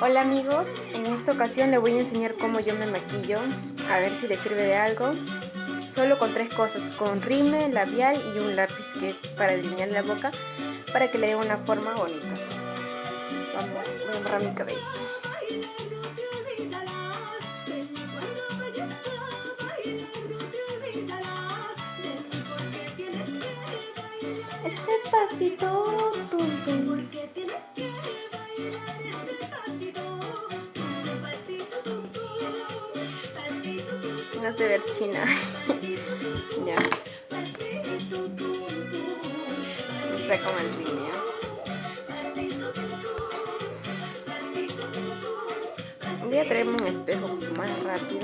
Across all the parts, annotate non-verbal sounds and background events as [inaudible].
Hola amigos, en esta ocasión les voy a enseñar cómo yo me maquillo, a ver si les sirve de algo. Solo con tres cosas, con rime, labial y un lápiz que es para delinear la boca, para que le dé una forma bonita. Vamos, voy a borrar mi cabello. Este pasito, tum, tum. Se ver china. [laughs] ya. No sé cómo el línea. Voy a traerme un espejo más rápido.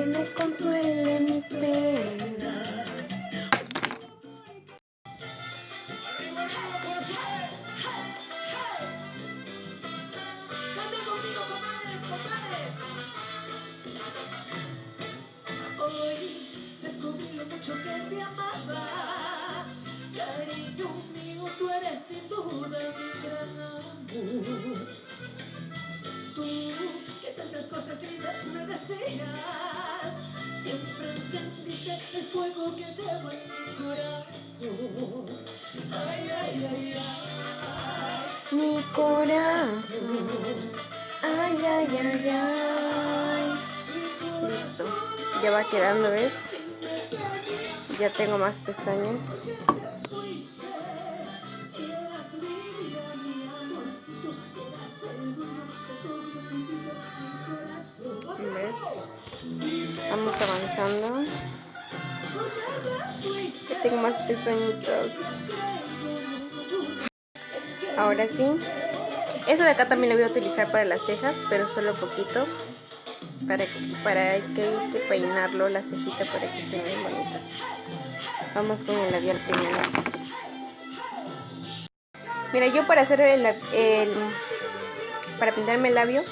Que me consuele mis penas. Encendiste el fuego que llevo en mi corazón. Ay, ay, ay, ay. Mi corazón. Ay, ay, ay, ay. Listo. Ya va quedando, ¿ves? Ya tengo más pestañas. Vamos avanzando. Ya tengo más pestañitas. Ahora sí. Eso de acá también lo voy a utilizar para las cejas, pero solo poquito. Para, para que hay que peinarlo, la cejita, para que estén bien bonitas. Vamos con el labial primero. Mira, yo para hacer el, el para pintarme el labio,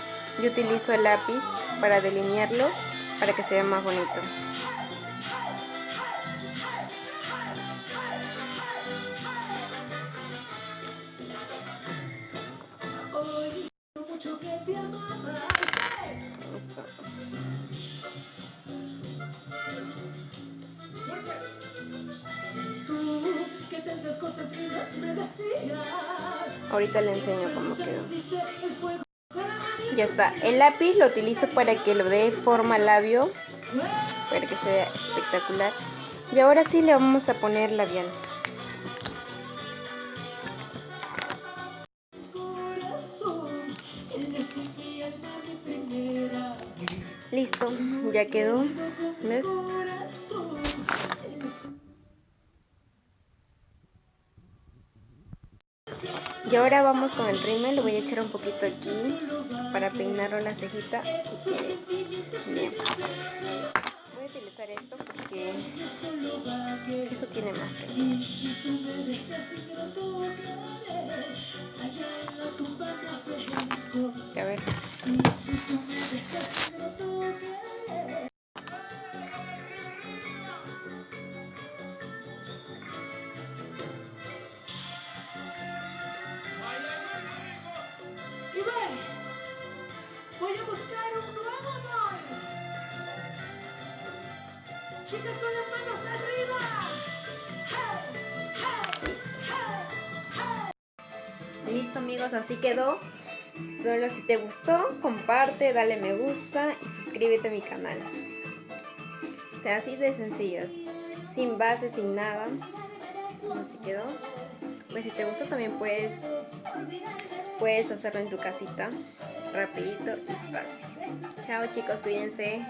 yo utilizo el lápiz para delinearlo, para que se vea más bonito. Listo. Ahorita le enseño cómo quedó. Ya está. El lápiz lo utilizo para que lo dé forma labio, para que se vea espectacular. Y ahora sí le vamos a poner labial. Listo, ya quedó. ¿Ves? Y ahora vamos con el rímel, lo voy a echar un poquito aquí para peinarlo la cejita bien. Voy a utilizar esto porque eso tiene más A ver. Voy a buscar un nuevo amor. Chicas con las manos arriba. Listo. Amigos, así quedó. Solo si te gustó, comparte, dale me gusta y suscríbete a mi canal. O sea, así de sencillos. Sin base, sin nada. Así quedó. Pues si te gustó también puedes, puedes hacerlo en tu casita rapidito y fácil. Chao chicos, cuídense.